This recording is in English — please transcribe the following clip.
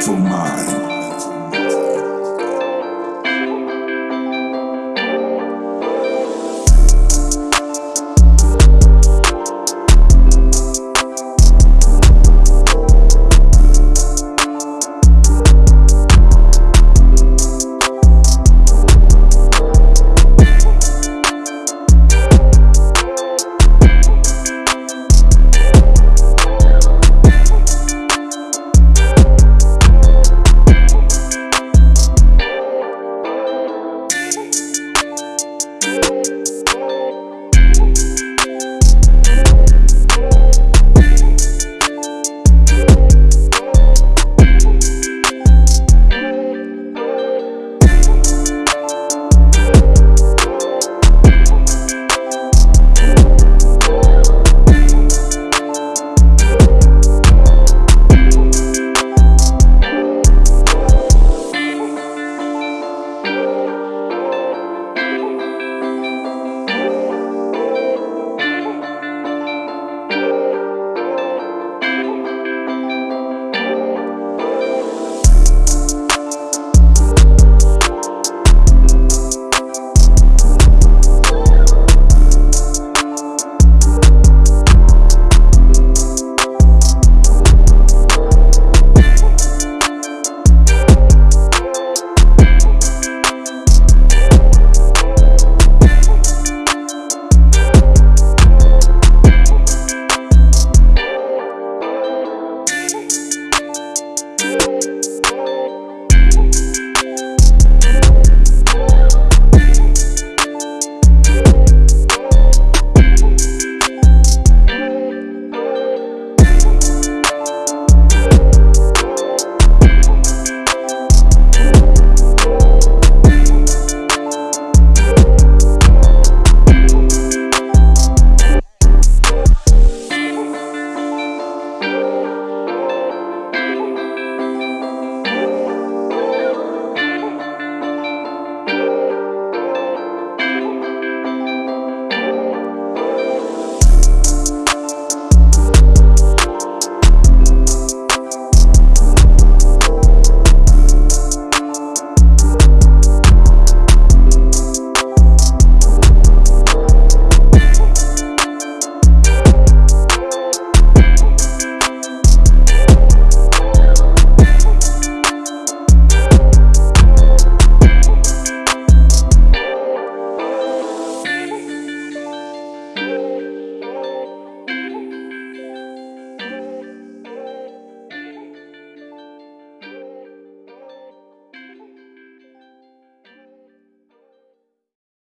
mental mind. Thank